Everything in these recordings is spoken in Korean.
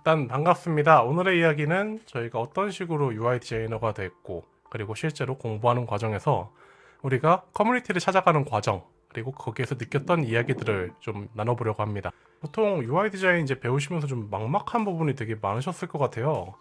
일단 반갑습니다. 오늘의 이야기는 저희가 어떤 식으로 UI 디자이너가 됐고 그리고 실제로 공부하는 과정에서 우리가 커뮤니티를 찾아가는 과정 그리고 거기에서 느꼈던 이야기들을 좀 나눠보려고 합니다. 보통 UI 디자인 이제 배우시면서 좀 막막한 부분이 되게 많으셨을 것 같아요.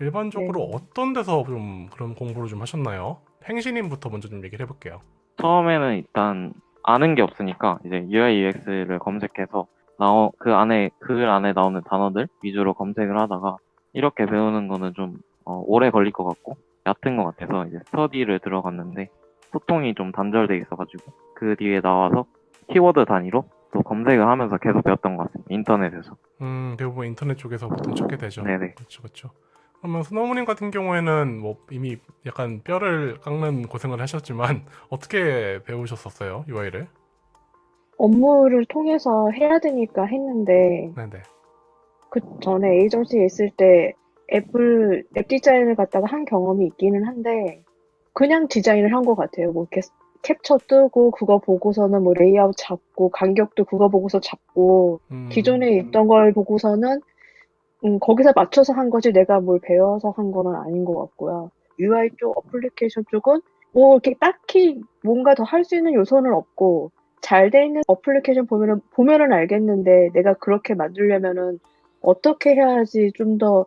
일반적으로 네. 어떤 데서 좀 그런 공부를 좀 하셨나요? 행신님부터 먼저 좀 얘기를 해볼게요. 처음에는 일단 아는 게 없으니까 이제 UI UX를 검색해서 나오 그 안에 글 안에 나오는 단어들 위주로 검색을 하다가 이렇게 배우는 거는 좀 어, 오래 걸릴 것 같고 얕은 것 같아서 이제 스터디를 들어갔는데 소통이 좀 단절돼 있어가지고 그 뒤에 나와서 키워드 단위로 또 검색을 하면서 계속 배웠던 것 같습니다. 인터넷에서. 음, 대부분 인터넷 쪽에서 보통 찾게 되죠. 네네. 그렇죠, 그렇죠. 그러면 스노우님 같은 경우에는 뭐 이미 약간 뼈를 깎는 고생을 하셨지만 어떻게 배우셨었어요 UI를? 업무를 통해서 해야 되니까 했는데 네네. 그 전에 에이전시에 있을 때 앱을 앱 디자인을 갖다가 한 경험이 있기는 한데 그냥 디자인을 한 것 같아요. 뭐 이렇게 캡처 뜨고 그거 보고서는 뭐 레이아웃 잡고 간격도 그거 보고서 잡고 음, 기존에 있던 걸 보고서는 음, 거기서 맞춰서 한 거지 내가 뭘 배워서 한 거는 아닌 것 같고요. UI 쪽, 어플리케이션 쪽은 뭐 이렇게 딱히 뭔가 더 할 수 있는 요소는 없고 잘 돼 있는 어플리케이션 보면은 보면은 알겠는데 내가 그렇게 만들려면은 어떻게 해야지 좀 더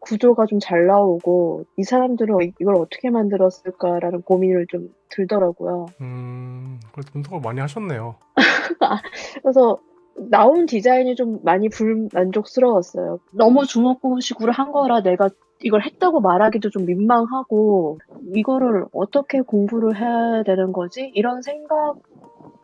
구조가 좀 잘 나오고 이 사람들은 이- 이걸 어떻게 만들었을까라는 고민을 좀 들더라고요. 음, 그래도 분석을 많이 하셨네요. 그래서 나온 디자인이 좀 많이 불만족스러웠어요. 너무 주먹구식으로 한 거라 내가 이걸 했다고 말하기도 좀 민망하고 이거를 어떻게 공부를 해야 되는 거지? 이런 생각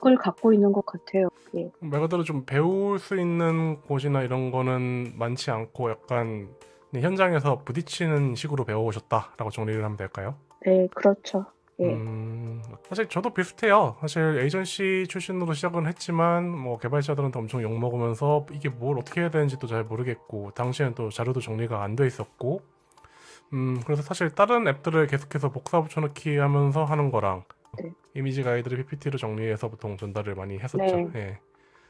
을 갖고 있는 것 같아요. 예. 말 그대로 좀 배울 수 있는 곳이나 이런 거는 많지 않고 약간 현장에서 부딪히는 식으로 배워오셨다라고 정리를 하면 될까요? 네, 그렇죠. 예. 음, 사실 저도 비슷해요. 사실 에이전시 출신으로 시작은 했지만 뭐 개발자들한테 엄청 욕 먹으면서 이게 뭘 어떻게 해야 되는지도 잘 모르겠고 당시에는 또 자료도 정리가 안 돼 있었고 음, 그래서 사실 다른 앱들을 계속해서 복사 붙여넣기 하면서 하는 거랑 네. 이미지 가이드를 PPT로 정리해서 보통 전달을 많이 했었죠. 네. 예.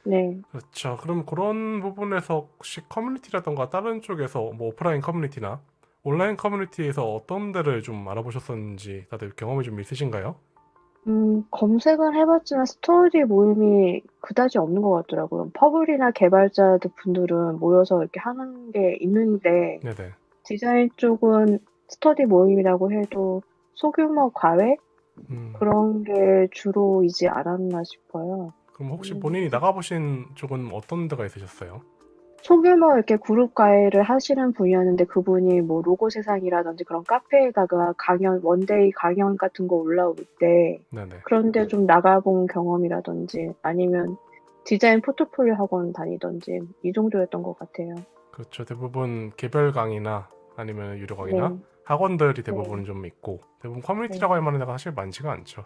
네. 그렇죠. 그럼 그런 부분에서 혹시 커뮤니티라던가 다른 쪽에서 뭐 오프라인 커뮤니티나 온라인 커뮤니티에서 어떤 데를 좀 알아보셨었는지 다들 경험이 좀 있으신가요? 음, 검색은 해봤지만 스터디 모임이 그다지 없는 것 같더라고요. 퍼블이나 개발자들 분들은 모여서 이렇게 하는 게 있는데 네네. 디자인 쪽은 스터디 모임이라고 해도 소규모 과외? 음, 그런 게 주로이지 않았나 싶어요. 그럼 혹시 음. 본인이 나가보신 쪽은 어떤 데가 있으셨어요? 소규모 이렇게 그룹 과외를 하시는 분이었는데 그분이 뭐 로고 세상이라든지 그런 카페에다가 강연, one-day 강연 같은 거 올라올 때 네네. 그런데 좀 나가본 경험이라든지 아니면 디자인 포트폴리오 학원 다니던지 이 정도였던 것 같아요. 그렇죠. 대부분 개별 강의나 아니면 유료 강의나 네. 학원들이 대부분 좀 있고 대부분 커뮤니티라고 네. 할 만한 데가 사실 많지가 않죠.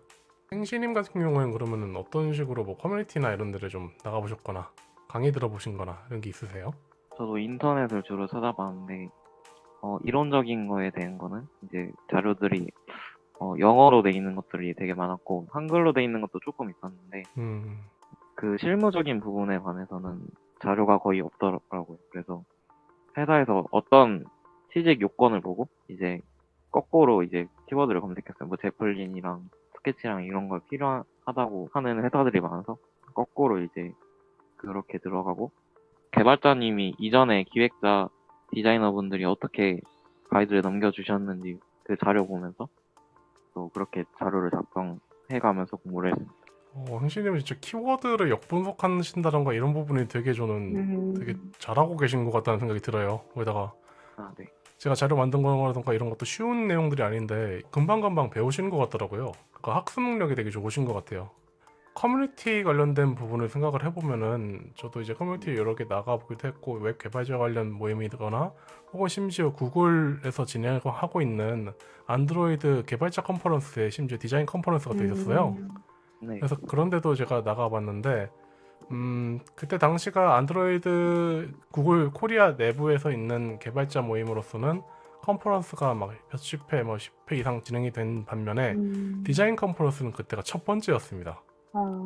행시님 같은 경우에는 그러면은 어떤 식으로 뭐 커뮤니티나 이런 데를 좀 나가보셨거나 강의 들어보신 거나 이런 게 있으세요? 저도 인터넷을 주로 찾아봤는데 어, 이론적인 거에 대한 거는 이제 자료들이 어, 영어로 돼 있는 것들이 되게 많았고 한글로 돼 있는 것도 조금 있었는데 음, 그 실무적인 부분에 관해서는 자료가 거의 없더라고요. 그래서 회사에서 어떤 취직 요건을 보고 이제 거꾸로 이제 키워드를 검색했어요. 뭐 제플린이랑 스케치랑 이런 걸 필요하다고 하는 회사들이 많아서 거꾸로 이제 그렇게 들어가고 개발자님이 이전에 기획자 디자이너분들이 어떻게 가이드를 넘겨주셨는지 그 자료 보면서 또 그렇게 자료를 작성해가면서 공부를 했습니다. 어, 행시님은 진짜 키워드를 역분석하신다던가 이런 부분이 되게 저는 음, 되게 잘하고 계신 것 같다는 생각이 들어요. 거기다가 아, 네. 제가 자료 만든 거라던가 이런 것도 쉬운 내용들이 아닌데 금방금방 배우시는 것 같더라고요. 그러니까 학습 능력이 되게 좋으신 것 같아요. 커뮤니티 관련된 부분을 생각을 해보면은 저도 이제 커뮤니티 여러 개 나가보기도 했고 웹 개발자 관련 모임이거나 혹은 심지어 구글에서 진행하고 있는 안드로이드 개발자 컨퍼런스에 심지어 디자인 컨퍼런스가 또 있었어요. 음, 네. 그래서 그런데도 제가 나가봤는데 음 그때 당시가 안드로이드 구글 코리아 내부에서 있는 개발자 모임으로서는 컨퍼런스가 막 몇십 회, 뭐 10회 이상 진행이 된 반면에 음, 디자인 컨퍼런스는 그때가 첫 번째였습니다. 아,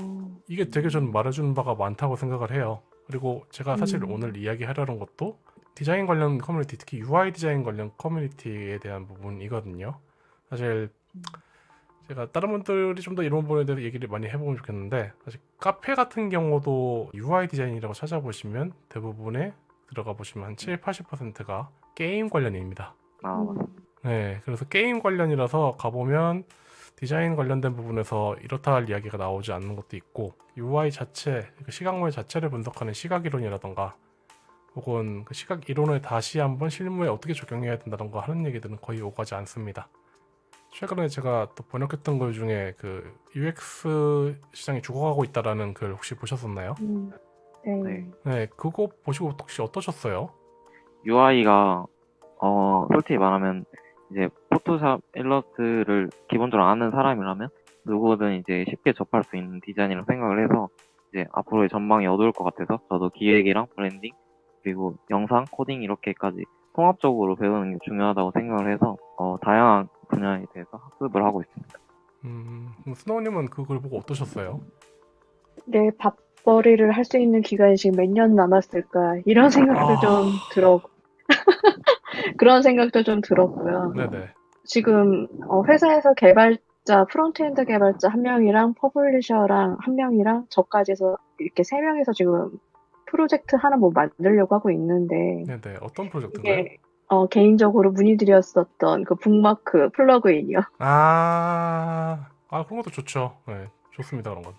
이게 되게 전 말해주는 바가 많다고 생각을 해요. 그리고 제가 사실 음. 오늘 이야기하려는 것도 디자인 관련 커뮤니티, 특히 UI 디자인 관련 커뮤니티에 대한 부분이거든요. 사실 제가 다른 분들이 좀 더 이런 부분에 대해서 얘기를 많이 해보면 좋겠는데 사실 카페 같은 경우도 UI 디자인이라고 찾아보시면 대부분에 들어가 보시면 한 7, 80%가 게임 관련입니다. 아, 음. 네, 그래서 게임 관련이라서 가보면 디자인 관련된 부분에서 이렇다 할 이야기가 나오지 않는 것도 있고 UI 자체, 그 시각물 자체를 분석하는 시각 이론이라던가 혹은 그 시각 이론을 다시 한번 실무에 어떻게 적용해야 된다던가 하는 얘기들은 거의 오가지 않습니다. 최근에 제가 또 번역했던 글 중에 그 UX 시장이 죽어가고 있다라는 글 혹시 보셨었나요? 음. 네. 네. 네, 그거 보시고 혹시 어떠셨어요? UI가 어 솔직히 말하면 이제 포토샵 일러스트를 기본적으로 아는 사람이라면 누구든 이제 쉽게 접할 수 있는 디자인이라고 생각을 해서 이제 앞으로의 전망이 어두울 것 같아서 저도 기획이랑 브랜딩 그리고 영상 코딩 이렇게까지 통합적으로 배우는 게 중요하다고 생각을 해서 어 다양한 분야에 대해서 학습을 하고 있습니다. 음, 스노우님은 그 글 보고 어떠셨어요? 내 밥벌이를 할 수 있는 기간이 지금 몇 년 남았을까 이런 생각도 아. 좀 들어 그런 생각도 좀 들었고요. 네네. 지금 어, 회사에서 개발자 frontend 개발자 한 명이랑 퍼블리셔랑 한 명이랑 저까지 해서 이렇게 세 명이서 지금 프로젝트 하나 뭐 만들려고 하고 있는데 네네. 어떤 프로젝트인가요? 어, 개인적으로 문의드렸었던 그 북마크 플러그인이요. 아, 아 그런 것도 좋죠. 네, 좋습니다 그런 건.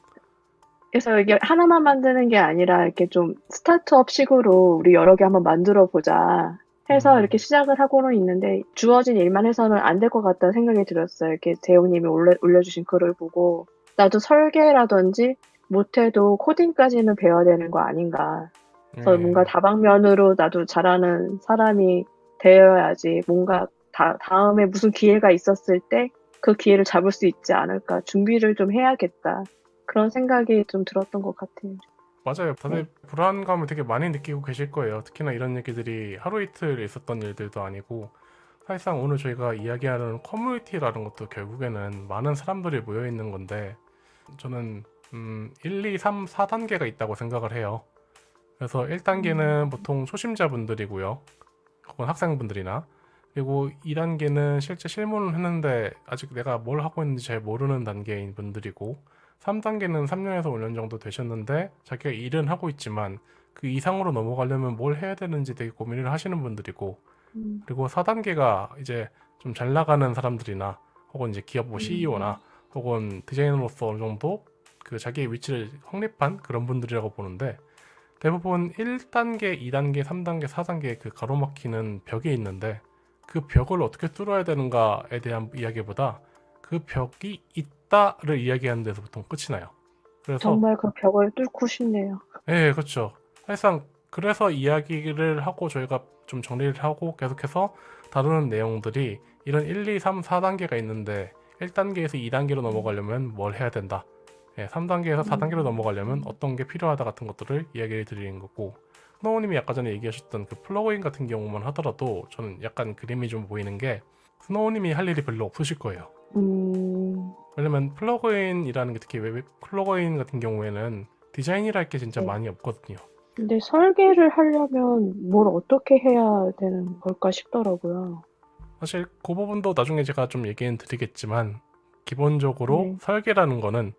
그래서 이게 하나만 만드는 게 아니라 이렇게 좀 스타트업식으로 우리 여러 개 한번 만들어 보자 해서 음. 이렇게 시작을 하고는 있는데 주어진 일만 해서는 안 될 것 같다는 생각이 들었어요. 이렇게 재용님이 올려, 올려주신 글을 보고 나도 설계라든지 못해도 코딩까지는 배워야 되는 거 아닌가. 그래서 네. 뭔가 다방면으로 나도 잘하는 사람이 되어야지 뭔가 다, 다음에 무슨 기회가 있었을 때 그 기회를 잡을 수 있지 않을까. 준비를 좀 해야겠다. 그런 생각이 좀 들었던 것 같아요. 맞아요. 다들 네. 불안감을 되게 많이 느끼고 계실 거예요. 특히나 이런 얘기들이 하루 이틀 있었던 일들도 아니고 사실상 오늘 저희가 이야기하는 커뮤니티라는 것도 결국에는 많은 사람들이 모여 있는 건데 저는 음, 1, 2, 3, 4단계가 있다고 생각을 해요. 그래서 1단계는 보통 초심자분들이고요. 혹은 학생분들이나. 그리고 2단계는 실제 실무를 했는데 아직 내가 뭘 하고 있는지 잘 모르는 단계인 분들이고 3단계는 3년에서 5년 정도 되셨는데 자기가 일은 하고 있지만 그 이상으로 넘어가려면 뭘 해야 되는지 되게 고민을 하시는 분들이고 음, 그리고 4단계가 이제 좀 잘 나가는 사람들이나 혹은 이제 기업 뭐 CEO나 혹은 디자이너로서 어느 정도 그 자기의 위치를 확립한 그런 분들이라고 보는데 대부분 1단계, 2단계, 3단계, 4단계 그 가로막히는 벽이 있는데 그 벽을 어떻게 뚫어야 되는가에 대한 이야기보다 그 벽이 있다를 이야기하는 데서 보통 끝이 나요. 그래서 정말 그 벽을 뚫고 싶네요. 예, 그렇죠. 사실상 그래서 이야기를 하고 저희가 좀 정리를 하고 계속해서 다루는 내용들이 이런 1, 2, 3, 4단계가 있는데 1단계에서 2단계로 넘어가려면 뭘 해야 된다. 예, 3단계에서 4단계로 음. 넘어가려면 어떤 게 필요하다 같은 것들을 이야기를 드리는 거고 스노우님이 아까 전에 얘기하셨던 그 플러그인 같은 경우만 하더라도 저는 약간 그림이 좀 보이는 게 스노우님이 할 일이 별로 없으실 거예요. 음, 왜냐면 플러그인이라는 게 특히 웹 플러그인 같은 경우에는 디자인이랄 게 진짜 네. 많이 없거든요. 근데 설계를 하려면 뭘 어떻게 해야 되는 걸까 싶더라고요. 사실 그 부분도 나중에 제가 좀 얘기는 드리겠지만 기본적으로 네. 설계라는 거는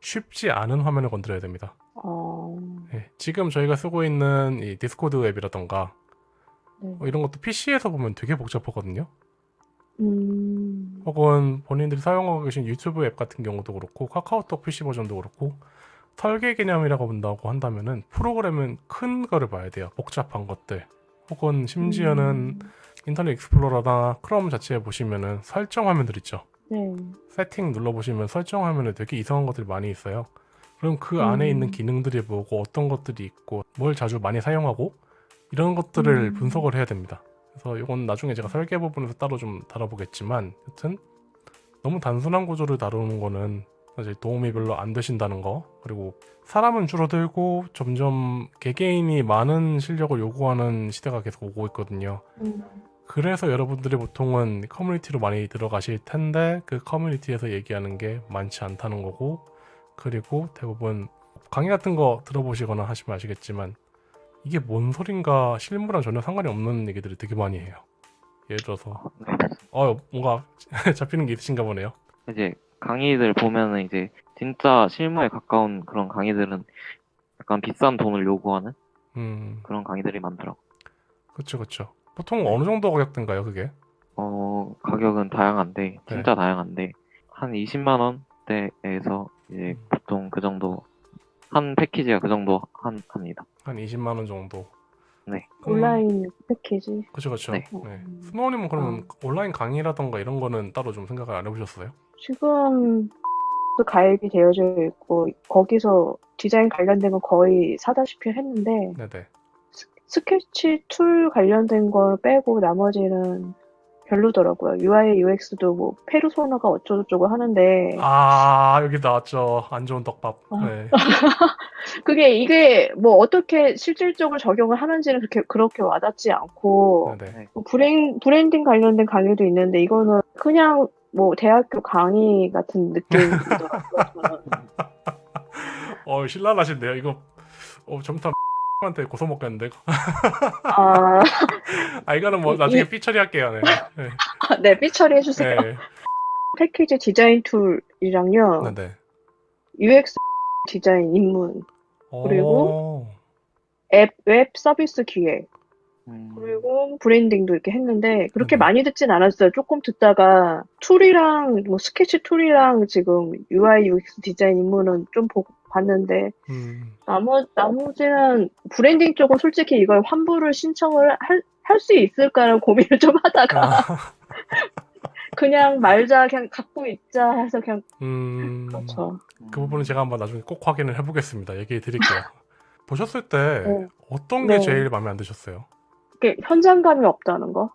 쉽지 않은 화면을 건드려야 됩니다. 어, 예, 지금 저희가 쓰고 있는 이 디스코드 앱이라던가 네. 뭐 이런 것도 PC에서 보면 되게 복잡하거든요. 음, 혹은 본인들이 사용하고 계신 유튜브 앱 같은 경우도 그렇고 카카오톡 PC 버전도 그렇고 설계 개념이라고 본다고 한다면은 프로그램은 큰 거를 봐야 돼요. 복잡한 것들. 혹은 심지어는 음, 인터넷 익스플로러나 크롬 자체에 보시면은 설정 화면들 있죠. 네. 세팅 눌러보시면 설정 화면에 되게 이상한 것들이 많이 있어요. 그럼 그 안에 음. 있는 기능들이 뭐고 어떤 것들이 있고 뭘 자주 많이 사용하고 이런 것들을 음. 분석을 해야 됩니다. 그래서 이건 나중에 제가 설계 부분에서 따로 좀 다뤄보겠지만 여튼 너무 단순한 구조를 다루는 거는 사실 도움이 별로 안 되신다는 거 그리고 사람은 줄어들고 점점 개개인이 많은 실력을 요구하는 시대가 계속 오고 있거든요. 음, 그래서 여러분들이 보통은 커뮤니티로 많이 들어가실 텐데 그 커뮤니티에서 얘기하는 게 많지 않다는 거고 그리고 대부분 강의 같은 거 들어보시거나 하시면 아시겠지만 이게 뭔 소린가 실무랑 전혀 상관이 없는 얘기들을 되게 많이 해요. 예를 들어서 네. 어 뭔가 잡히는 게 있으신가 보네요. 이제 강의들 보면은 이제 진짜 실무에 가까운 그런 강의들은 약간 비싼 돈을 요구하는 음 그런 강의들이 많더라고. 그렇죠 그렇죠. 보통 어느 정도 가격대인가요 그게? 어, 가격은 다양한데, 진짜 다양한데, 한 20만 원 대에서 이제 음. 보통 그 정도, 한 패키지가 그 정도 한, 합니다. 한 20만 원 정도. 네. 온라인 패키지. 그렇죠 그렇죠. 네. 네. 스노우님은 그러면 어. 온라인 강의라던가 이런 거는 따로 좀 생각을 안 해보셨어요? 지금 또 가입이 되어져 있고 거기서 디자인 관련된 건 거의 사다시피 했는데 네네. 스케치 툴 관련된 걸 빼고 나머지는 별로더라고요. UI, UX도 뭐 페르소나가 어쩌고저쩌고 하는데 아 여기 나왔죠. 안 좋은 떡밥. 아. 네. 그게 이게 뭐 어떻게 실질적으로 적용을 하는지는 그렇게 그렇게 와닿지 않고 네네. 뭐 브랜, 브랜딩 관련된 강의도 있는데 이거는 그냥 뭐 대학교 강의 같은 느낌이더라고요. 어 신랄하신데요. 이거 어 점점 한테 고소 먹겠는데. 아, 아 이거는 뭐 이- 나중에 이- 삐처리 할게요. 네. 네. 네, 삐 처리 해 주세요. 네. 패키지 디자인 툴이랑요, 네네. UX 디자인 입문, 그리고 오. 앱, 웹 서비스 기획, 음, 그리고 브랜딩도 이렇게 했는데 그렇게 음. 많이 듣진 않았어요. 조금 듣다가 툴이랑 뭐 스케치 툴이랑 지금 UI UX 디자인 입문은 좀 보고 봤는데 음. 나머 나머지는 브랜딩 쪽은 솔직히 이걸 환불을 신청을 할 할 수 있을까라는 고민을 좀 하다가 아, 그냥 말자 그냥 갖고 있자 해서 그냥 음. 그렇죠. 그 부분은 제가 한번 나중에 꼭 확인을 해보겠습니다. 얘기해 드릴게요. 보셨을 때 네. 어떤 게 네. 제일 마음에 안 드셨어요? 이게 현장감이 없다는 거.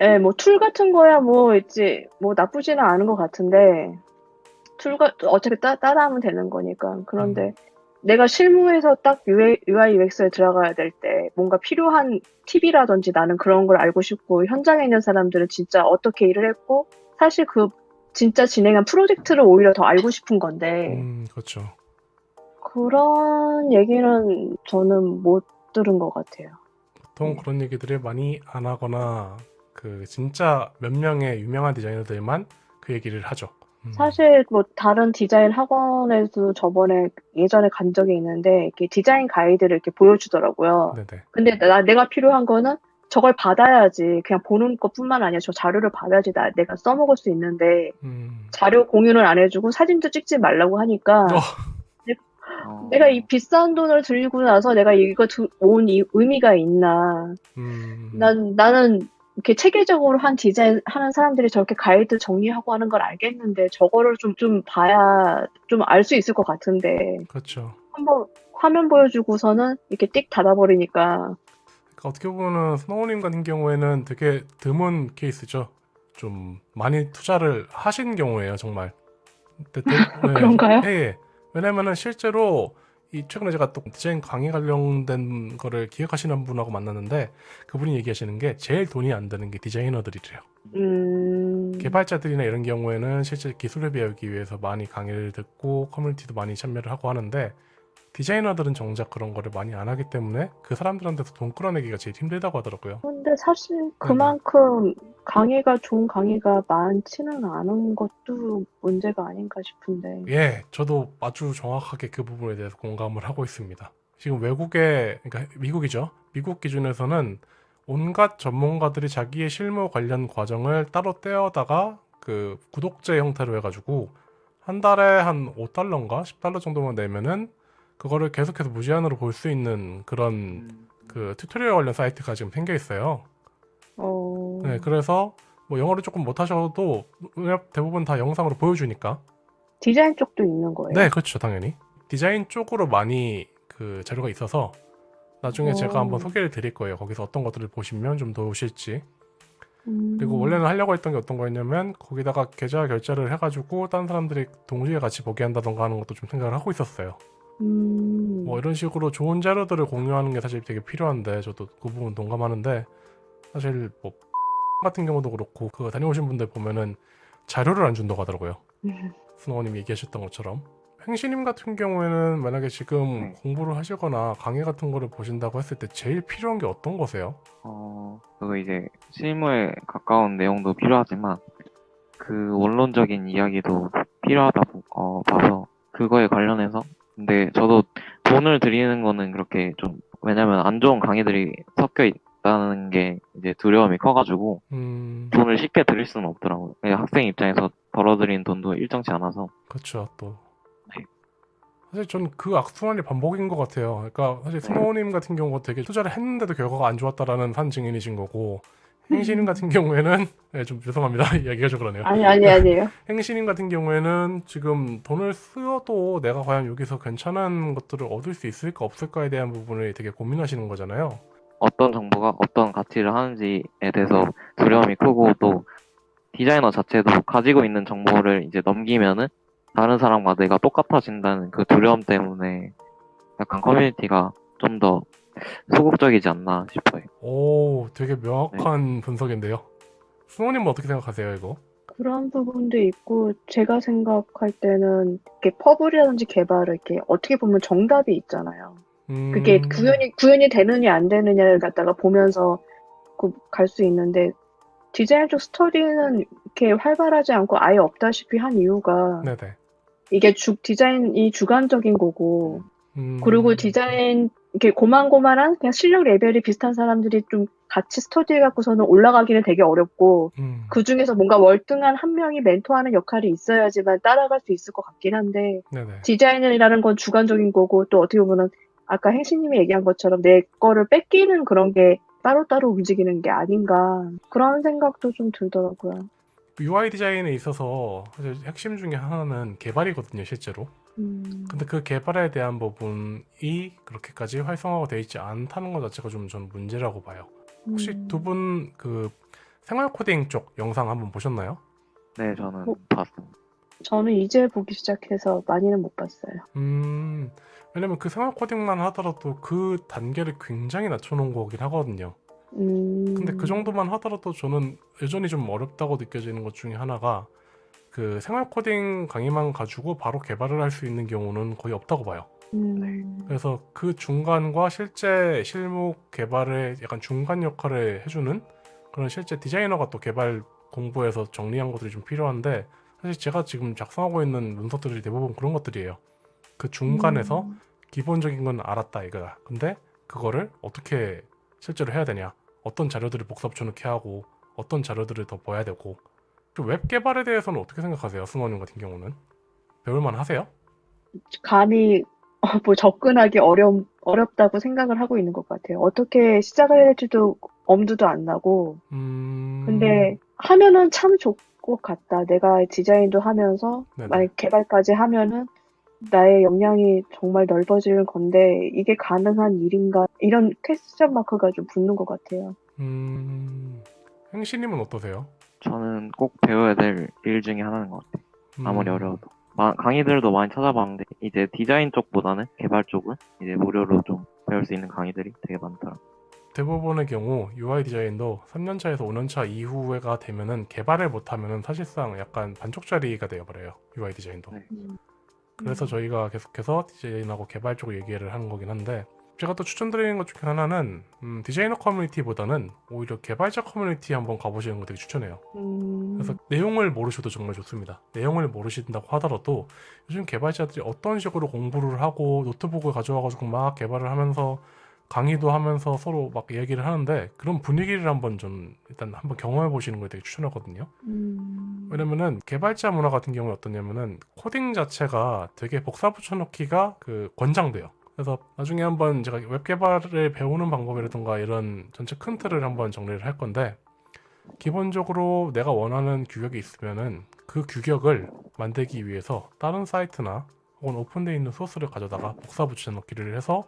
예, 뭐 툴 같은 거야 뭐 있지 뭐 나쁘지는 않은 것 같은데 툴가 어차피 따, 따라하면 되는 거니까 그런데 음. 내가 실무에서 딱 UI, UI UX에 들어가야 될 때 뭔가 필요한 팁이라든지 나는 그런 걸 알고 싶고 현장에 있는 사람들은 진짜 어떻게 일을 했고 사실 그 진짜 진행한 프로젝트를 오히려 더 알고 싶은 건데 음, 그렇죠. 그런 얘기는 저는 못 들은 것 같아요. 보통 그런 얘기들을 많이 안 하거나 그 진짜 몇 명의 유명한 디자이너들만 그 얘기를 하죠. 음. 사실 뭐 다른 디자인 학원에도 저번에 예전에 간 적이 있는데 이렇게 디자인 가이드를 이렇게 보여주더라고요. 네네. 근데 나 내가 필요한 거는 저걸 받아야지 그냥 보는 것뿐만 아니라 저 자료를 받아야지 나 내가 써먹을 수 있는데 음. 자료 공유는 안 해주고 사진도 찍지 말라고 하니까 어. 어, 내가 이 비싼 돈을 들이고 나서 내가 이거 두- 온 이 의미가 있나? 음. 난 나는 이렇게 체계적으로 한 디자인 하는 사람들이 저렇게 가이드 정리하고 하는 걸 알겠는데 저거를 좀 좀 봐야 좀 알 수 있을 것 같은데 그렇죠. 한번 화면 보여주고서는 이렇게 띡 닫아버리니까 그러니까 어떻게 보면 스노우님 같은 경우에는 되게 드문 케이스죠. 좀 많이 투자를 하신 경우예요, 정말. 네, 그런가요? 예, 예. 왜냐면은 실제로 이 최근에 제가 또 디자인 강의 관련된 거를 기획하시는 분하고 만났는데 그분이 얘기하시는 게 제일 돈이 안 드는 게 디자이너들이래요. 음 개발자들이나 이런 경우에는 실제 기술을 배우기 위해서 많이 강의를 듣고 커뮤니티도 많이 참여를 하고 하는데 디자이너들은 정작 그런 거를 많이 안 하기 때문에 그 사람들한테서 돈 끌어내기가 제일 힘들다고 하더라고요. 근데 사실 그만큼 강의가 좋은 강의가 많지는 않은 것도 문제가 아닌가 싶은데 예, 저도 아주 정확하게 그 부분에 대해서 공감을 하고 있습니다. 지금 외국의, 그러니까 미국이죠. 미국 기준에서는 온갖 전문가들이 자기의 실무 관련 과정을 따로 떼어다가 그 구독제 형태로 해가지고 한 달에 한 5달러인가 10달러 정도만 내면은 그거를 계속해서 무제한으로 볼 수 있는 그런 음, 그 tutorial 관련 사이트가 지금 생겨 있어요. 어 네, 그래서 뭐 영어를 조금 못하셔도 대부분 다 영상으로 보여주니까 디자인 쪽도 있는 거예요. 네, 그렇죠, 당연히. 디자인 쪽으로 많이 그 자료가 있어서 나중에 오. 제가 한번 소개를 드릴 거예요. 거기서 어떤 것들을 보시면 좀 좋으실지. 음, 그리고 원래는 하려고 했던 게 어떤 거였냐면 거기다가 계좌 결제를 해가지고 다른 사람들이 동시에 같이 보게 한다던가 하는 것도 좀 생각을 하고 있었어요. 음, 뭐 이런 식으로 좋은 자료들을 공유하는 게 사실 되게 필요한데 저도 그 부분 동감하는데 사실 뭐 같은 경우도 그렇고 그 다녀오신 분들 보면은 자료를 안 준다고 하더라고요. 음, 스노우님 얘기하셨던 것처럼 행시님 같은 경우에는 만약에 지금 네. 공부를 하시거나 강의 같은 거를 보신다고 했을 때 제일 필요한 게 어떤 거세요? 어, 그거 이제 실무에 가까운 내용도 필요하지만 그 원론적인 이야기도 필요하다고 어, 봐서 그거에 관련해서 근데 저도 돈을 들이는 거는 그렇게 좀 왜냐면 안 좋은 강의들이 섞여 있다는 게 이제 두려움이 커가지고 음, 돈을 쉽게 들일 수는 없더라고요. 학생 입장에서 벌어들인 돈도 일정치 않아서 그렇죠 또. 네. 사실 전그 악순환이 반복인 것 같아요. 그러니까 사실 네. 스모님 같은 경우가 되게 투자를 했는데도 결과가 안 좋았다라는 산 증인이신 거고 음. 행시님 같은 경우에는 네, 좀 죄송합니다 이야기가 좀 그러네요. 아니 아니 아니에요. 행시님 같은 경우에는 지금 돈을 쓰어도 내가 과연 여기서 괜찮은 것들을 얻을 수 있을까 없을까에 대한 부분을 되게 고민하시는 거잖아요. 어떤 정보가 어떤 가치를 하는지에 대해서 두려움이 크고 또 디자이너 자체도 가지고 있는 정보를 이제 넘기면은 다른 사람과 내가 똑같아진다는 그 두려움 때문에 약간 커뮤니티가 좀더 소극적이지 않나 싶어요. 오, 되게 네. 명확한 분석인데요. 수호님은 어떻게 생각하세요, 이거? 그런 부분도 있고 제가 생각할 때는 이렇게 퍼블이라든지 개발을 이렇게 어떻게 보면 정답이 있잖아요. 음, 그게 구현이 구현이 되느냐 안 되느냐를 갖다가 보면서 그 갈 수 있는데 디자인 쪽 스터디는 이렇게 활발하지 않고 아예 없다시피 한 이유가 네네. 이게 주 디자인이 주관적인 거고 음, 그리고 디자인 이렇게 고만고만한 그냥 실력 레벨이 비슷한 사람들이 좀 같이 스터디 갖고서는 올라가기는 되게 어렵고 음, 그 중에서 뭔가 월등한 한 명이 멘토하는 역할이 있어야지만 따라갈 수 있을 것 같긴 한데 네네. 디자인이라는 건 주관적인 거고 또 어떻게 보면 아까 행시님이 얘기한 것처럼 내 거를 뺏기는 그런 게 따로따로 움직이는 게 아닌가 그런 생각도 좀 들더라고요. UI 디자인에 있어서 사실 핵심 중에 하나는 개발이거든요, 실제로. 음, 근데 그 개발에 대한 부분이 그렇게까지 활성화가 되어 있지 않다는 것 자체가 좀 저는 문제라고 봐요. 혹시 음. 두분 그 생활 코딩 쪽 영상 한번 보셨나요? 네, 저는 어? 봤습니다. 저는 이제 보기 시작해서 많이는 못 봤어요. 음, 왜냐면 그 생활 코딩만 하더라도 그 단계를 굉장히 낮춰놓은 거긴 하거든요. 음, 근데 그 정도만 하더라도 저는 여전히 좀 어렵다고 느껴지는 것 중에 하나가 그 생활 코딩 강의만 가지고 바로 개발을 할 수 있는 경우는 거의 없다고 봐요. 음, 그래서 그 중간과 실제 실무 개발의 약간 중간 역할을 해주는 그런 실제 디자이너가 또 개발 공부해서 정리한 것들이 좀 필요한데 사실 제가 지금 작성하고 있는 문서들이 대부분 그런 것들이에요. 그 중간에서 음, 기본적인 건 알았다 이거야. 근데 그거를 어떻게 실제로 해야 되냐? 어떤 자료들을 복사 붙여넣기 하고 어떤 자료들을 더 봐야 되고 그웹 개발에 대해서는 어떻게 생각하세요? 승원님 같은 경우는 배울만 하세요? 감히 어, 뭐 접근하기 어렵 어렵다고 생각을 하고 있는 것 같아요. 어떻게 시작을 해야 될지도 엄두도 안 나고 음... 근데 하면은 참 좋을 것 같다. 내가 디자인도 하면서 네네. 만약 개발까지 하면은 나의 역량이 정말 넓어지는 건데 이게 가능한 일인가 이런 퀘스천 마크가 좀 붙는 것 같아요. 음... 행시님은 어떠세요? 저는 꼭 배워야 될 일 중에 하나인 것 같아요. 아무리 음, 어려워도. 마- 강의들도 많이 찾아봤는데 이제 디자인 쪽보다는 개발 쪽은 이제 무료로 좀 배울 수 있는 강의들이 되게 많더라고요. 대부분의 경우 UI 디자인도 3년차에서 5년차 이후가 되면은 개발을 못하면은 사실상 약간 반쪽짜리가 되어버려요. UI 디자인도. 네. 그래서 저희가 계속해서 디자인하고 개발 쪽 얘기를 하는 거긴 한데 제가 또 추천드리는 것 중에 하나는 음, 디자이너 커뮤니티보다는 오히려 개발자 커뮤니티 한번 가보시는 거 되게 추천해요. 음, 그래서 내용을 모르셔도 정말 좋습니다. 내용을 모르신다고 하더라도 요즘 개발자들이 어떤 식으로 공부를 하고 노트북을 가져와가지고 막 개발을 하면서 강의도 하면서 서로 막 얘기를 하는데 그런 분위기를 한번 좀 일단 한번 경험해 보시는 걸 되게 추천하거든요. 음, 왜냐면은 개발자 문화 같은 경우에 어떠냐면은 코딩 자체가 되게 복사 붙여넣기가 그 권장돼요. 그래서 나중에 한번 제가 웹 개발을 배우는 방법이라든가 이런 전체 큰 틀을 한번 정리를 할 건데 기본적으로 내가 원하는 규격이 있으면은 그 규격을 만들기 위해서 다른 사이트나 혹은 오픈되어 있는 소스를 가져다가 복사 붙여넣기를 해서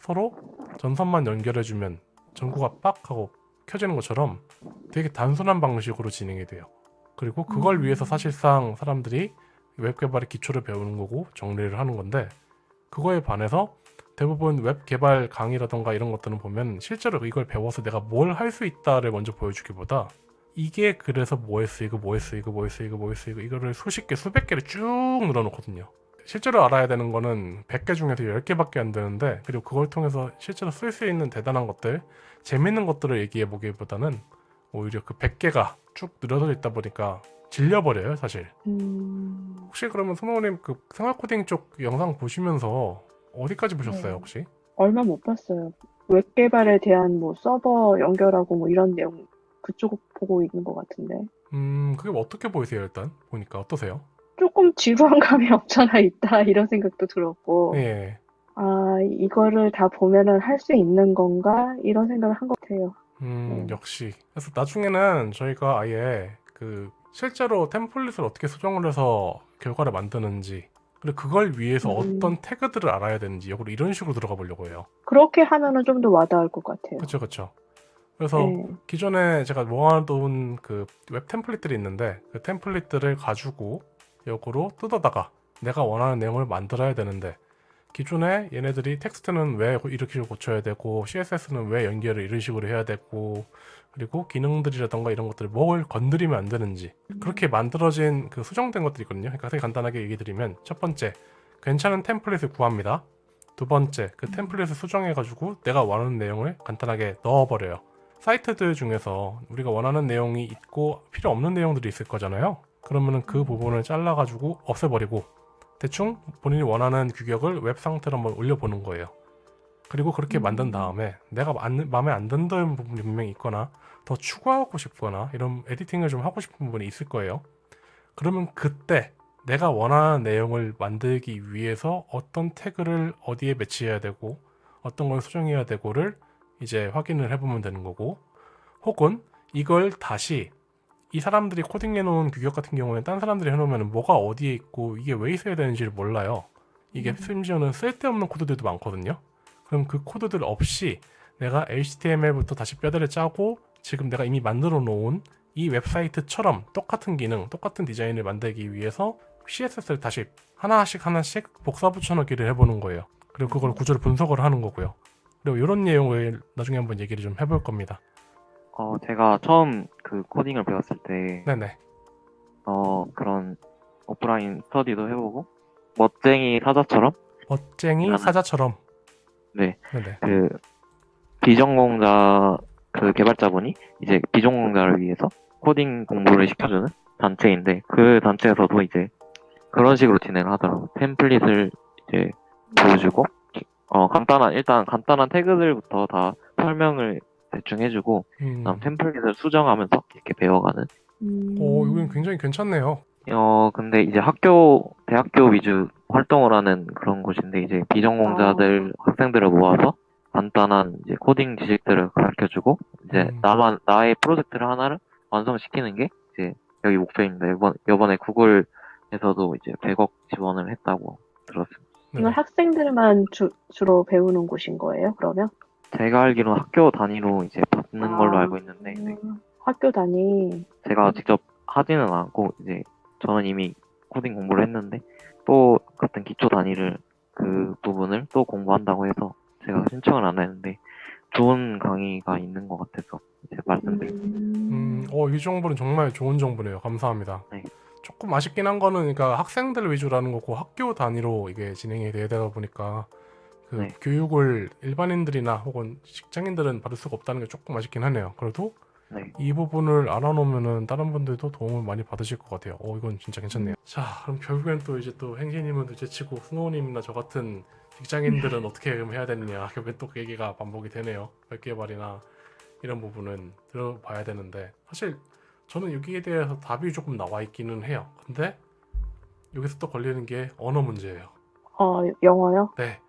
서로 전선만 연결해주면 전구가 빡 하고 켜지는 것처럼 되게 단순한 방식으로 진행이 돼요. 그리고 그걸 음. 위해서 사실상 사람들이 웹 개발의 기초를 배우는 거고 정리를 하는 건데 그거에 반해서 대부분 웹 개발 강의라던가 이런 것들은 보면 실제로 이걸 배워서 내가 뭘 할 수 있다를 먼저 보여주기보다 이게 그래서 뭐에 쓰이고 뭐에 쓰이고 뭐에 쓰이고 뭐에 쓰이고 이거를 수십 개 수백 개를 쭉 늘어놓거든요. 실제로 알아야 되는 거는 100개 중에서 10개밖에 안 되는데 그리고 그걸 통해서 실제로 쓸 수 있는 대단한 것들 재밌는 것들을 얘기해 보기보다는 오히려 그 100개가 쭉 늘어져 있다 보니까 질려버려요 사실 음, 혹시 그러면 수호님 그 생활 코딩 쪽 영상 보시면서 어디까지 보셨어요 네. 혹시? 얼마 못 봤어요. 웹 개발에 대한 뭐 서버 연결하고 뭐 이런 내용 그쪽 보고 있는 것 같은데. 음 그게 뭐 어떻게 보이세요 일단 보니까 어떠세요? 조금 지루한 감이 없잖아 있다 이런 생각도 들었고 예. 아 이거를 다 보면은 할 수 있는 건가 이런 생각을 한 것 같아요. 음, 음. 역시. 그래서 나중에는 저희가 아예 그 실제로 템플릿을 어떻게 수정을 해서 결과를 만드는지 그리고 그걸 위해서 음. 어떤 태그들을 알아야 되는지 역으로 이런 식으로 들어가 보려고 해요. 그렇게 하면은 좀 더 와닿을 것 같아요. 그렇죠, 그렇죠. 그래서 네. 기존에 제가 모아둔 그웹 템플릿들이 있는데 그 템플릿들을 가지고 역으로 뜯어다가 내가 원하는 내용을 만들어야 되는데 기존에 얘네들이 텍스트는 왜 이렇게 고쳐야 되고 CSS는 왜 연결을 이런 식으로 해야 되고 그리고 기능들이라던가 이런 것들을 뭘 건드리면 안 되는지 그렇게 만들어진 그 수정된 것들이 있거든요. 그러니까 간단하게 얘기 드리면 첫 번째 괜찮은 템플릿을 구합니다. 두 번째 그 템플릿을 수정해 가지고 내가 원하는 내용을 간단하게 넣어 버려요. 사이트들 중에서 우리가 원하는 내용이 있고 필요 없는 내용들이 있을 거잖아요. 그러면은 그 부분을 잘라 가지고 없애버리고 대충 본인이 원하는 규격을 웹 상태로 한번 올려보는 거예요. 그리고 그렇게 음. 만든 다음에 내가 안- 마음에 안 든다는 부분이 분명히 있거나 더 추가하고 싶거나 이런 에디팅을 좀 하고 싶은 부분이 있을 거예요. 그러면 그때 내가 원하는 내용을 만들기 위해서 어떤 태그를 어디에 배치해야 되고 어떤 걸 수정해야 되고를 이제 확인을 해보면 되는 거고 혹은 이걸 다시 이 사람들이 코딩해 놓은 규격 같은 경우에는 딴 사람들이 해놓으면 뭐가 어디에 있고 이게 왜 있어야 되는지를 몰라요. 이게 음. 심지어는 쓸데없는 코드들도 많거든요. 그럼 그 코드들 없이 내가 HTML부터 다시 뼈대를 짜고 지금 내가 이미 만들어 놓은 이 웹사이트처럼 똑같은 기능, 똑같은 디자인을 만들기 위해서 CSS를 다시 하나씩 하나씩 복사 붙여넣기를 해보는 거예요. 그리고 그걸 구조를 분석을 하는 거고요. 그리고 이런 내용을 나중에 한번 얘기를 좀 해볼 겁니다. 어, 제가 처음 그 코딩을 배웠을 때, 네네. 어, 그런 오프라인 스터디도 해보고, 멋쟁이 사자처럼, 멋쟁이 사자처럼. 네, 네네. 그, 비전공자, 그 개발자분이 이제 비전공자를 위해서 코딩 공부를 시켜주는 단체인데, 그 단체에서도 이제 그런 식으로 진행을 하더라고요. 템플릿을 이제 보여주고, 어, 간단한, 일단 간단한 태그들부터 다 설명을 대충 해주고, 음. 그다음 템플릿을 수정하면서 이렇게 배워가는 음, 오, 이건 굉장히 괜찮네요. 어, 근데 이제 학교, 대학교 위주 활동을 하는 그런 곳인데, 이제 비전공자들, 학생들을 모아서 간단한 이제 코딩 지식들을 가르쳐 주고, 이제 음. 나만, 나의 프로젝트를 하나를 완성시키는 게 이제 여기 목표입니다. 이번, 이번에 구글에서도 이제 100억 지원을 했다고 들었습니다. 네네. 이건 학생들만 주, 주로 배우는 곳인 거예요? 그러면? 제가 알기로 는 학교 단위로 이제 받는 걸로 아, 알고 있는데, 네. 음, 학교 단위. 제가 직접 하지는 않고 이제 저는 이미 코딩 공부를 했는데 또 같은 기초 단위를 그 부분을 또 공부한다고 해서 제가 신청을 안 했는데 좋은 강의가 있는 것 같아서 이제 말씀드립니다. 음, 어, 이 정보는 정말 좋은 정보네요. 감사합니다. 네. 조금 아쉽긴 한 거는 그러니까 학생들 위주라는 거고 학교 단위로 이게 진행이 되다 보니까 그 네. 교육을 일반인들이나 혹은 직장인들은 받을 수가 없다는 게 조금 아쉽긴 하네요. 그래도 네. 이 부분을 알아놓으면은 다른 분들도 도움을 많이 받으실 것 같아요. 어, 이건 진짜 괜찮네요. 자, 그럼 결국엔 또 이제 또 행진님은 둘째치고 승호님이나 저 같은 직장인들은 어떻게 그럼 해야 되느냐. 결국엔 또 그 얘기가 반복이 되네요. 웹 개발이나 이런 부분은 들어봐야 되는데 사실 저는 여기에 대해서 답이 조금 나와 있기는 해요. 근데 여기서 또 걸리는 게 언어 문제예요. 어, 영어요? 네.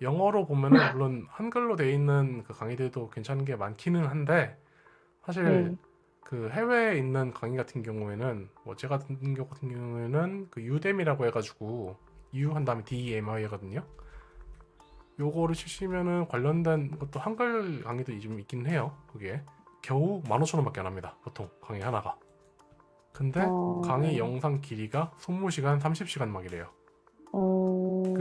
영어로 보면은 물론 한글로 돼 있는 그 강의들도 괜찮은 게 많기는 한데 사실 네. 그 해외에 있는 강의 같은 경우에는 뭐 제가 듣는 경우 같은 경우에는 그 유뎀이라고 해가지고 U 한 다음에 DEMI거든요. 요거를 치시면은 관련된 것도 한글 강의도 좀 있긴 해요. 그게 겨우 15,000원밖에 안 합니다. 보통 강의 하나가. 근데 어, 강의 영상 길이가 20시간, 30시간 막 이래요. 어,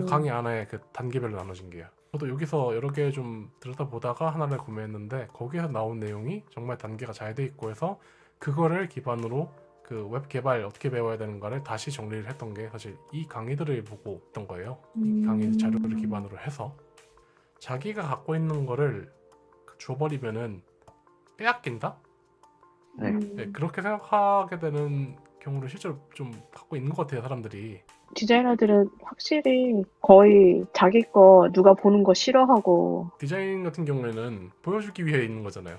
그 강의 안에 그 단계별로 나눠진 게요. 저도 여기서 여러 개 좀 들여다 보다가 하나를 구매했는데 거기에서 나온 내용이 정말 단계가 잘 돼 있고 해서 그거를 기반으로 그 웹 개발 어떻게 배워야 되는가를 다시 정리를 했던 게 사실 이 강의들을 보고 있던 거예요. 이 강의 음. 자료들을 기반으로 해서 자기가 갖고 있는 거를 줘버리면은 빼앗긴다? 네. 음, 네, 그렇게 생각하게 되는 경우를 실제로 좀 갖고 있는 것 같아요, 사람들이. 디자이너들은 확실히 거의 자기 거 누가 보는 거 싫어하고 디자인 같은 경우에는 보여주기 위해 있는 거잖아요.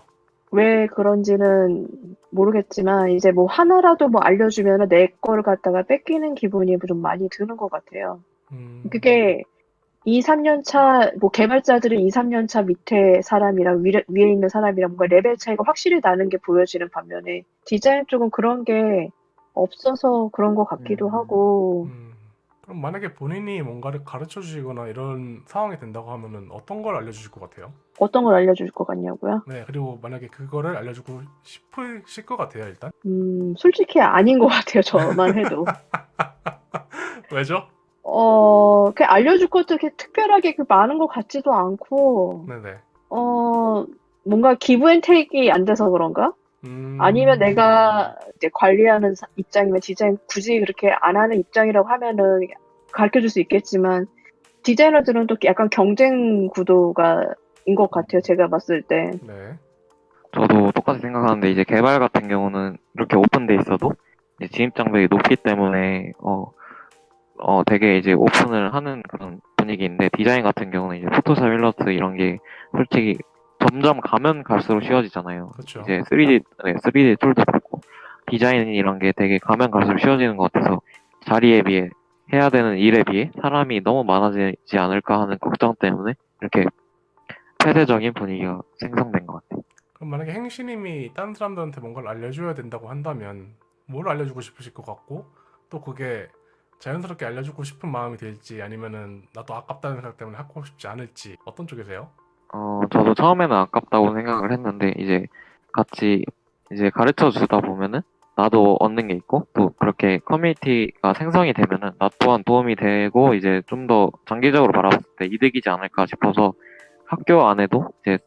왜 그런지는 모르겠지만 이제 뭐 하나라도 뭐 알려주면 내 거를 갖다가 뺏기는 기분이 좀 많이 드는 것 같아요. 음, 그게 2, 3년 차, 뭐 개발자들은 2, 3년 차 밑에 사람이랑 위에, 위에 있는 사람이랑 뭔가 레벨 차이가 확실히 나는 게 보여지는 반면에 디자인 쪽은 그런 게 없어서 그런 것 같기도 음. 하고 음, 그럼 만약에 본인이 뭔가를 가르쳐 주시거나 이런 상황이 된다고 하면은 어떤 걸 알려주실 것 같아요? 어떤 걸 알려줄 것 같냐고요? 네, 그리고 만약에 그거를 알려주고 싶으실 것 같아요, 일단. 음, 솔직히 아닌 것 같아요. 저만 해도. 왜죠? 어, 그 알려줄 것도 이렇게 특별하게 그 많은 것 같지도 않고, 네네. 어, 뭔가 give and take가 안 돼서 그런가? 음, 아니면 내가 이제 관리하는 사- 입장이면 디자인 굳이 그렇게 안 하는 입장이라고 하면은 가르쳐 줄 수 있겠지만, 디자이너들은 또 약간 경쟁 구도가 인 것 같아요. 제가 봤을 때. 네. 저도 똑같이 생각하는데 이제 개발 같은 경우는 이렇게 오픈돼 있어도 이제 진입 장벽이 높기 때문에 어, 어 되게 이제 오픈을 하는 그런 분위기인데 디자인 같은 경우는 이제 포토샵 일러스트 이런 게 솔직히 점점 가면 갈수록 쉬워지잖아요. 그렇죠. 이제 3D 네, 3D 툴도 그렇고 디자인 이런 게 되게 가면 갈수록 쉬워지는 것 같아서 자리에 비해 해야 되는 일에 비해 사람이 너무 많아지지 않을까 하는 걱정 때문에 이렇게 폐쇄적인 분위기가 생성된 것 같아요. 그럼 만약에 행시님이 다른 사람들한테 뭔가를 알려줘야 된다고 한다면 뭘 알려주고 싶으실 것 같고 또 그게 자연스럽게 알려주고 싶은 마음이 들지 아니면은 나도 아깝다는 생각 때문에 하고 싶지 않을지 어떤 쪽이세요? 어, 저도 처음에는 아깝다고 생각을 했는데, 이제 같이 이제 가르쳐 주다 보면은, 나도 얻는 게 있고, 또 그렇게 커뮤니티가 생성이 되면은, 나 또한 도움이 되고, 이제 좀 더 장기적으로 바라봤을 때 이득이지 않을까 싶어서, 학교 안에도 이제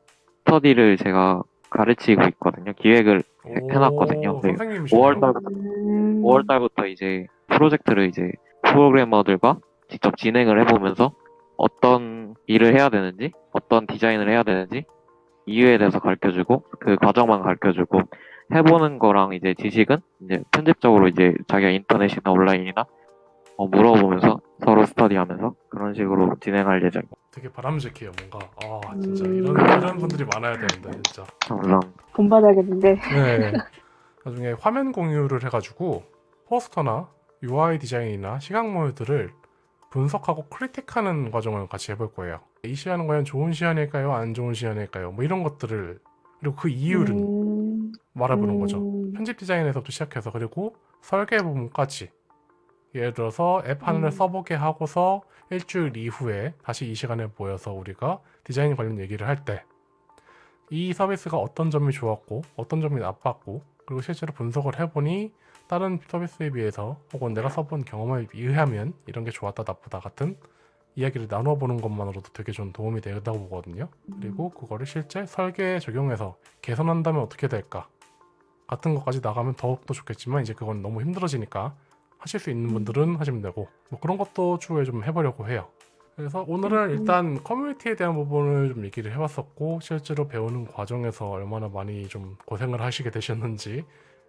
스터디를 제가 가르치고 있거든요. 기획을 해놨거든요. 오, 네. 선생님이시네요. 5월 달 음, 5월 달부터 이제 프로젝트를 이제 프로그래머들과 직접 진행을 해보면서 어떤 일을 해야 되는지, 어떤 디자인을 해야 되는지 이유에 대해서 가르쳐주고 그 과정만 가르쳐주고 해보는 거랑 이제 지식은 이제 편집적으로 이제 자기가 인터넷이나 온라인이나 어, 물어보면서 서로 스터디하면서 그런 식으로 진행할 예정입니다. 되게 바람직해요 뭔가 아 진짜 음. 이런 이런 분들이 많아야 되는데 진짜 물론 본받아야겠는데. 네 나중에 화면 공유를 해가지고 포스터나 UI 디자인이나 시각모듈들을 분석하고 크리틱하는 과정을 같이 해볼 거예요. 이 시안은 과연 좋은 시안일까요? 안 좋은 시안일까요? 뭐 이런 것들을 그리고 그 이유를 음, 말해보는 거죠. 음, 편집 디자인에서부터 시작해서 그리고 설계 부분까지. 예를 들어서 앱 하나를 음. 써보게 하고서 일주일 이후에 다시 이 시간에 모여서 우리가 디자인 관련 얘기를 할 때 이 서비스가 어떤 점이 좋았고 어떤 점이 나빴고 그리고 실제로 분석을 해보니 다른 서비스에 비해서 혹은 내가 써본 경험에 의하면 이런 게 좋았다 나쁘다 같은 이야기를 나눠보는 것만으로도 되게 좀 도움이 된다고 보거든요 그리고 그거를 실제 설계에 적용해서 개선한다면 어떻게 될까 같은 것까지 나가면 더욱더 좋겠지만 이제 그건 너무 힘들어지니까 하실 수 있는 분들은 하시면 되고 뭐 그런 것도 추후에 좀 해보려고 해요. 그래서 오늘은 음. 일단 커뮤니티에 대한 부분을 좀 얘기를 해봤었고 실제로 배우는 과정에서 얼마나 많이 좀 고생을 하시게 되셨는지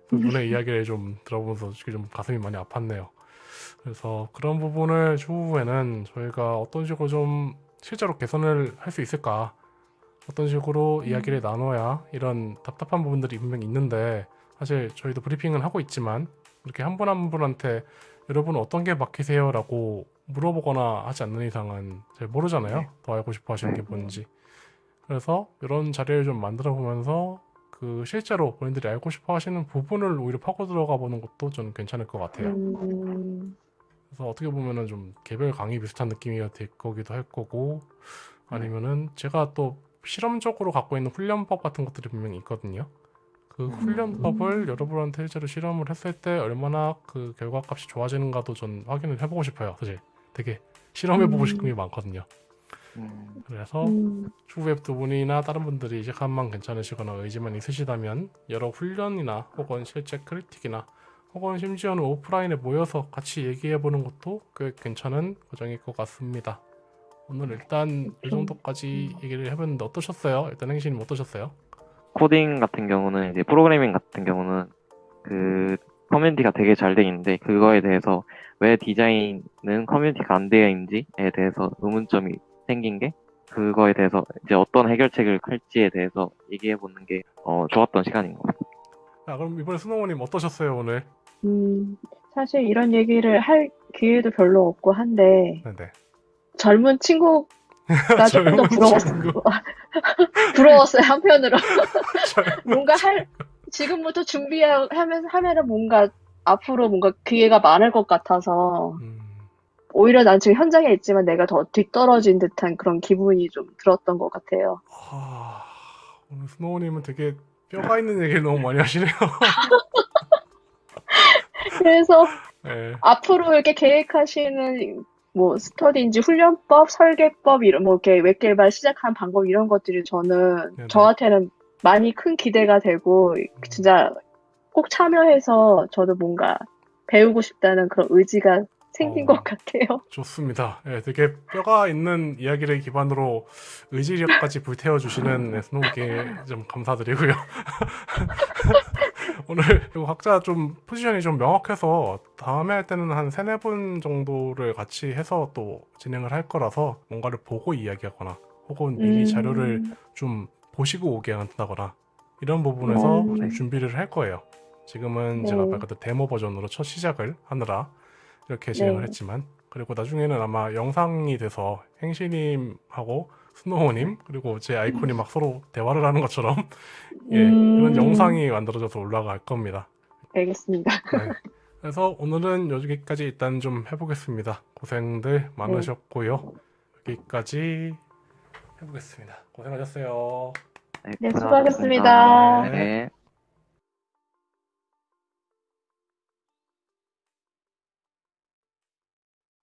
두 분의 이야기를 좀 들어보면서 좀 가슴이 많이 아팠네요. 그래서 그런 부분을 추후에는 저희가 어떤 식으로 좀 실제로 개선을 할 수 있을까 어떤 식으로 이야기를 나눠야 이런 답답한 부분들이 분명히 있는데 사실 저희도 브리핑은 하고 있지만 이렇게 한 분 한 분한테 여러분 어떤 게 막히세요? 라고 물어보거나 하지 않는 이상은 잘 모르잖아요. 네. 더 알고 싶어 하시는 게 네. 뭔지. 그래서 이런 자리를 좀 만들어 보면서 그 실제로 본인들이 알고 싶어 하시는 부분을 오히려 파고 들어가 보는 것도 저는 괜찮을 것 같아요. 음, 그래서 어떻게 보면은 좀 개별 강의 비슷한 느낌이 될 거기도 할 거고 아니면은 제가 또 실험적으로 갖고 있는 훈련법 같은 것들이 분명히 있거든요. 그 음. 훈련법을 여러분한테 실제로 실험을 했을 때 얼마나 그 결과값이 좋아지는가도 전 확인을 해보고 싶어요. 사실 되게 실험해보고 음. 싶은 게 많거든요. 음, 그래서 음, 추후에 두 분이나 다른 분들이 시간만 괜찮으시거나 의지만 있으시다면 여러 훈련이나 혹은 실제 크리틱이나 혹은 심지어는 오프라인에 모여서 같이 얘기해보는 것도 꽤 괜찮은 과정일 것 같습니다. 오늘 일단 이 정도까지 얘기를 해봤는데 어떠셨어요? 일단 행신님 어떠셨어요? 코딩 같은 경우는 이제 프로그래밍 같은 경우는 그 커뮤니티가 되게 잘 돼 있는데 그거에 대해서 왜 디자인은 커뮤니티가 안 되어 있는지에 대해서 의문점이 생긴 게 그거에 대해서 이제 어떤 해결책을 할지에 대해서 얘기해 보는 게 어, 좋았던 시간인 것 같아요. 아, 그럼 이번에 스노우님 어떠셨어요 오늘? 음, 사실 이런 얘기를 할 기회도 별로 없고 한데 네네. 젊은 친구가 조금 더 젊은 부러웠어요. 친구. 부러웠어요 한편으로. 젊- 뭔가 할 지금부터 준비하면서 하면은 뭔가 앞으로 뭔가 기회가 많을 것 같아서 음, 오히려 난 지금 현장에 있지만 내가 더 뒤떨어진 듯한 그런 기분이 좀 들었던 것 같아요. 아, 오늘 스노우님은 되게 뼈가 있는 얘기를 너무 많이 하시네요. 그래서 네. 앞으로 이렇게 계획하시는 뭐 스터디인지 훈련법, 설계법 이런 뭐 이렇게 웹 개발 시작한 방법 이런 것들이 저는 네네. 저한테는 많이 큰 기대가 되고 진짜 꼭 참여해서 저도 뭔가 배우고 싶다는 그런 의지가 생긴 어. 것 같아요. 좋습니다. 예, 되게 뼈가 있는 이야기를 기반으로 의지력까지 불태워 주시는 네, 스노우께 좀 감사드리고요. 오늘 각자 좀 포지션이 좀 명확해서 다음에 할 때는 한 세네 분 정도를 같이 해서 또 진행을 할 거라서 뭔가를 보고 이야기하거나 혹은 미리 음. 자료를 좀 보시고 오게 한다거나 이런 부분에서 음. 좀 준비를 할 거예요. 지금은 제가 네. 말 그대로 데모 버전으로 첫 시작을 하느라 이렇게 진행을 네. 했지만 그리고 나중에는 아마 영상이 돼서 행시님하고 스노우님 그리고 제 아이콘이 막 서로 대화를 하는 것처럼 예, 음. 그런 영상이 만들어져서 올라갈 겁니다. 알겠습니다. 네. 그래서 오늘은 여기까지 일단 좀 해보겠습니다. 고생들 많으셨고요. 여기까지 해보겠습니다. 고생하셨어요. 네. 수고하셨습니다. 네.